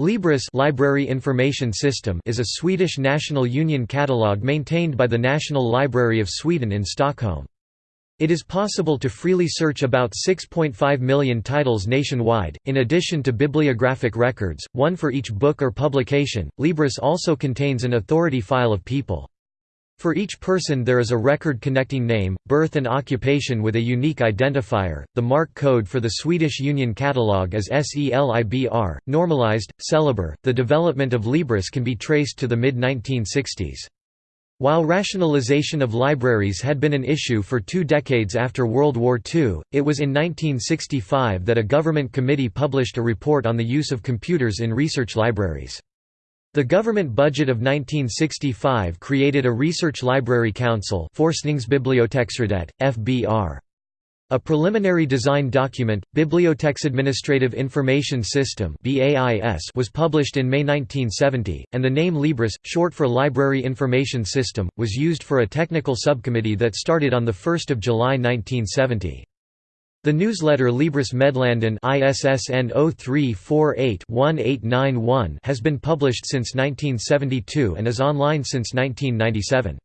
Libris Library Information System is a Swedish national union catalogue maintained by the National Library of Sweden in Stockholm. It is possible to freely search about 6.5 million titles nationwide, in addition to bibliographic records, one for each book or publication. Libris also contains an authority file of people. For each person there is a record connecting name, birth and occupation with a unique identifier. The MARC code for the Swedish Union Catalogue is SELIBR, normalized, Celiber. The development of Libris can be traced to the mid-1960s. While rationalization of libraries had been an issue for two decades after World War II, it was in 1965 that a government committee published a report on the use of computers in research libraries. The government budget of 1965 created a research library council FBR. A preliminary design document, Biblioteksadministrative Information System was published in May 1970, and the name Libris, short for Library Information System, was used for a technical subcommittee that started on 1 July 1970. The newsletter Libris Meddelanden ISSN 0348-1891 has been published since 1972 and is online since 1997.